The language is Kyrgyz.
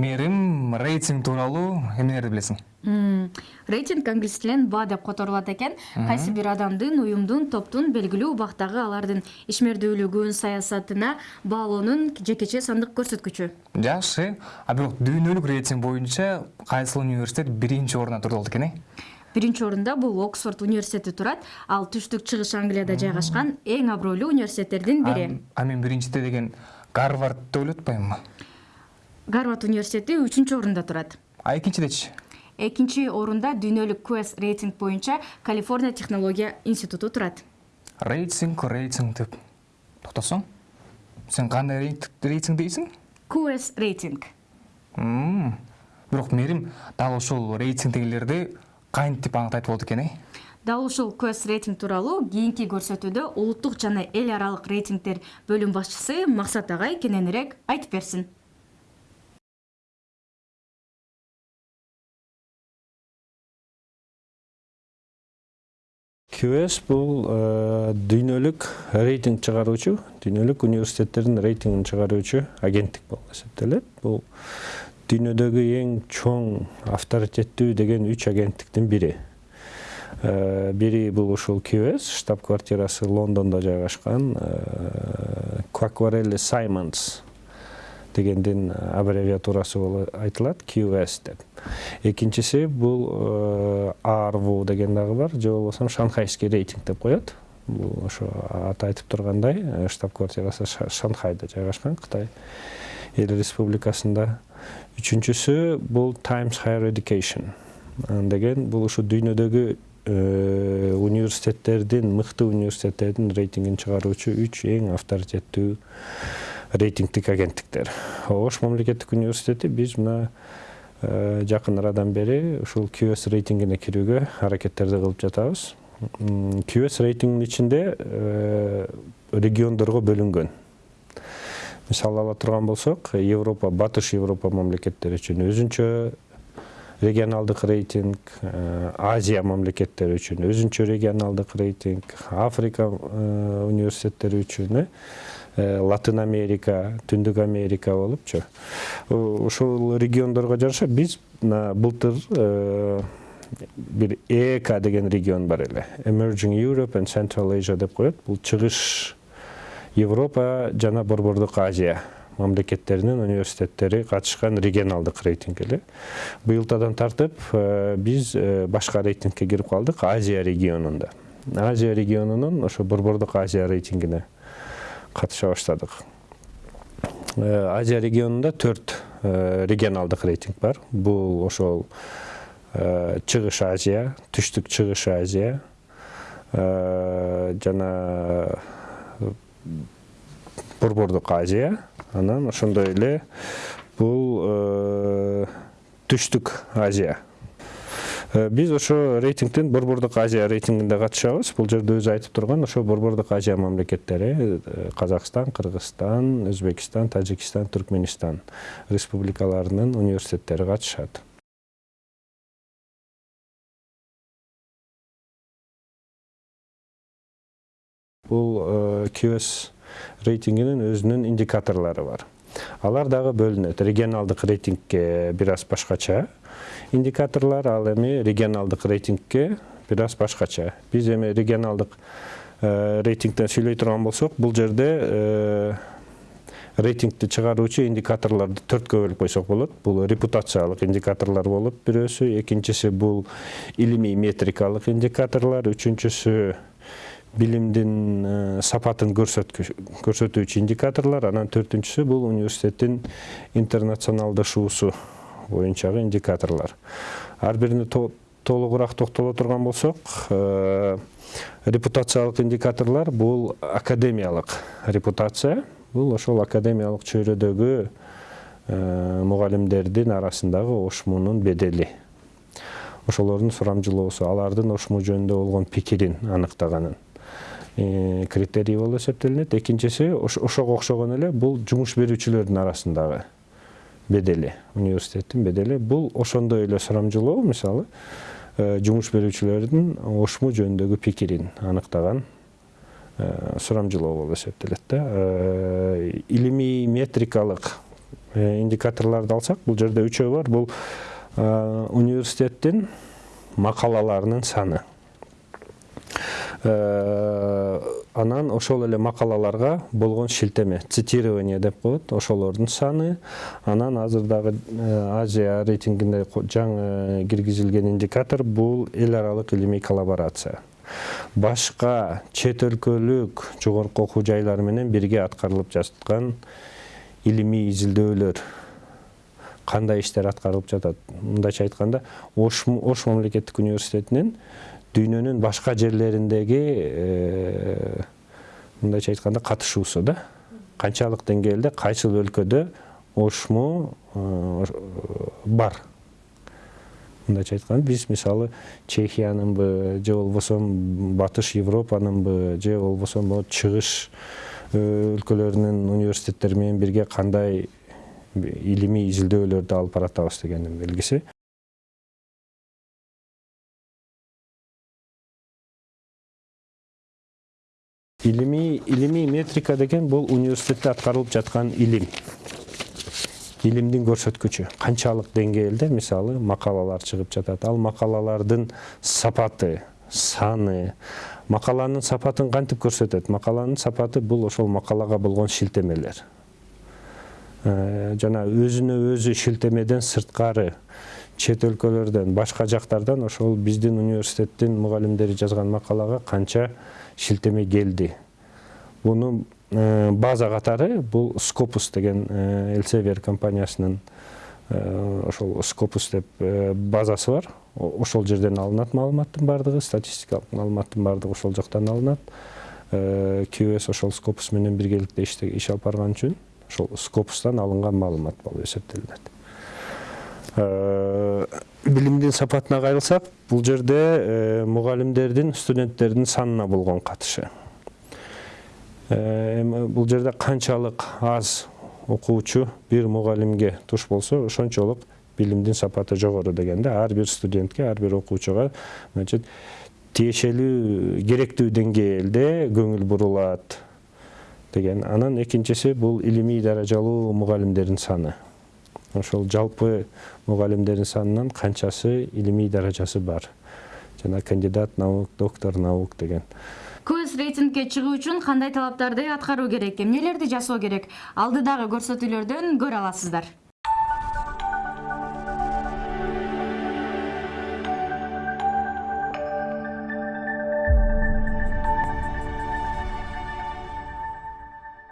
мээрим рейтинг тууралуу эмнелерди билесиң. Рейтинг англис тилинен баа деп которулат экен. Кайсы бир адамдын уюмдун топтун белгилүү убактагы алардын ишмердүүлүгүн саясатына баалоонун жекече сандык көрсөткүчү. Жакшы. А бирок дүйнөлүк рейтинг боюнча кайсыл университет биринчи орунда турду болот экен э? Биринчи орунда бул оксфорд университети турат. Ал түштүк чыгыш англияда жайгашкан эң абройлуу университеттердин бири. А мен биринчиде деген гарвард деп ойлоп атпаймынбы гарвард университети үчүнчү орунда турат. А экинчидечи? Экинчи орунда дүйнөлүк квест рейтинг боюнча калифорния технология институту турат. Рейтинг рейтинг деп токтосоң? Сен кандай рейтинг дейсиң? Квест рейтинг. Бирок мээрим дал ушул рейтингдегилерди кантип аныктайт болот экен э? Дал ушул квест рейтинг тууралуу кийинки көрсөтүүдө улуттук жана эл аралык рейтингдер бөлүм башчысы максат агай кененирээк айтып берсин qs бул э, дүйнөлүк рейтинг чыгаруучу дүйнөлүк университеттердин рейтингин чыгаруучу агенттик болуп эсептелет. Бул дүйнөдөгү эң чоң авторитеттүү деген үч агенттиктин бири. Э, бири бул ушул qs штаб квартирасы лондондо жайгашкан квакварелли э, саймонс дегендин аббревиатурасы болуп айтылат qs деп. Экинчиси бул арву деген дагы бар же болбосо шанхайский рейтинг деп коет. Бул ошо аты айтып тургандай штаб квартирасы шанхайда жайгашкан кытай эл республикасында. Үчүнчүсү бул times higher education деген бул ушу дүйнөдөгү университеттердин мыкты университеттердин рейтингин чыгаруучу үч эң авторитеттүү рейтингдик агенттиктер ош мамлекеттик университети биз мына Э, жакын арадан бери ушул qs рейтингине кирүүгө аракеттерди кылып жатабыз. Qs рейтингдин ичинде э, региондорго бөлүнгөн мисалы ала турган болсок европа батыш европа мамлекеттери үчүн өзүнчө регионалдык рейтинг э, азия мамлекеттери үчүн өзүнчө регионалдык рейтинг африка университеттери үчүн латын америка түндүк америка болупчу ушул региондорго жараша биз былтыр э, бир эк деген регион бар эле. Emerging europe and central asia деп коет. Бул чыгыш европа жана борбордук азия мамлекеттеринин университеттери катышкан регионалдык рейтинг эле. Быйылтадан тартып э, биз башка рейтингке кирип калдык азия регионунда. Азия регионунун ошо борбордук азия рейтингине катыша баштадык э, азия регионунда төрт э, регионалдык рейтинг бар. Бул ошол э, чыгыш азия түштүк чыгыш азия жана борбордук азия. Анан ошондой эле бул түштүк азия. Биз ошо рейтингдин борбордук азия рейтингинде катышабыз. Бул жерде өзү айтып турган ошо борбордук азия мамлекеттери э, казакстан кыргызстан өзбекстан тажикстан түркмөнстан республикаларынын университеттери катышат. Бул qs э, рейтингинин өзүнүн индикаторлору бар. Алар дагы бөлүнөт. Регионалдык рейтингке бир аз башкача индикаторлор ал эми регионалдык рейтингке бир аз башкача. Биз эми регионалдык э, рейтингден сүйлөй турган болсок бул жерде э, рейтингди чыгаруучу индикаторлорду төрткө бөлүп койсок болот. Бул репутациялык индикаторлор болуп бирөөсү экинчиси бул илимий метрикалык индикаторлор үчүнчүсү билимдин э, сапатын көрсөтүүчү индикаторлор анан төртүнчүсү бул университеттин интернационалдашуусу боюнчагы индикаторлор. Ар бирине толугураак токтоло турган болсок э, репутациялык индикаторлор бул академиялык репутация. Бул ошол академиялык чөйрөдөгү э, мугалимдердин арасындагы ошмунун бедели. Ошолордун сурамжылоосу алардын ошму жөнүндө болгон пикирин аныктаганын. Э, критерий болуп эсептелинет. Экинчиси ошого окшогон эле бул жумуш берүүчүлөрдүн арасындагы бедели университеттин бедели бул ошондой эле сурамжылоо мисалы э, жумуш берүүчүлөрдүн ошму жөнүндөгү пикирин аныктаган э, сурамжылоо болуп эсептелет да. Э, илимий метрикалык индикаторлорду алсак бул жерде үчөө бар. Бул университеттин макалаларынын саны. Анан ошол эле макалаларга болгон шилтеме цитирование деп коет ошолордун саны. Анан азыр дагы э, азия рейтингине жаңы киргизилген индикатор бул эл аралык илимий коллаборация. Башка чет өлкөлүк жогорку окуу жайлар менен бирге аткарылып жаткан илимий изилдөөлөр кандай иштер аткарылып жатат? Мындайча айтканда ош мамлекеттик университетинин дүйнөнүн башка жерлериндеги мындайча айтканда катышуусу да канчалык деңгээлде кайсыл өлкөдө ошму бар мындайча айтканда биз мисалы чехиянынбы же болбосо батыш европанынбы же болбосо чыгыш өлкөлөрүнүн университеттери менен бирге кандай илимий изилдөөлөрдү алып баратабыз дегендин белгиси илимий илимий метрика деген бул университетте аткарылып жаткан илим илимдин көрсөткүчү канчалык деңгээлде мисалы макалалар чыгып жатат ал макалалардын сапаты саны макаланын сапатын кантип көрсөтөт макаланын сапаты бул ошол макалага болгон шилтемелер жана өзүнө өзү шилтемеден сырткары чет өлкөлөрдөн башка жактардан ошол биздин университеттин мугалимдери жазган макалага канча шилтеме келди. Буну э, база катары бул скопус деген элсевер компаниясынын э, ошол скопус деп э, базасы бар. Ошол жерден алынат маалыматтын баардыгы статистикалык маалыматтын баардыгы ошол жактан алынат. Qs ошол скопус менен биргеликте иш алып барган үчүн ошол скопустан алынган маалымат болуп эсептелинет. Билимдин сапатына кайрылсак бул жерде мугалимдердин студенттердин санына болгон катышы. Эми бул жерде канчалык аз окуучу бир мугалимге туш болсо ошончолук билимдин сапаты жогору деген да ар бир студентке ар бир окуучуга значит тиешелүү керектүү деңгээлде көңүл бурулат деген. Анан экинчиси бул илимий даражалуу мугалимдердин саны. Ошол жалпы мугалимдердин санынан канчасы илимий даражасы бар. Жана кандидат наук доктор наук деген. Көз рейтингке чыгуу үчүн кандай талаптарды аткаруу керек? Эмнелерди жасоо керек? Алдыдагы көрсөтүүлөрдөн көрө аласыздар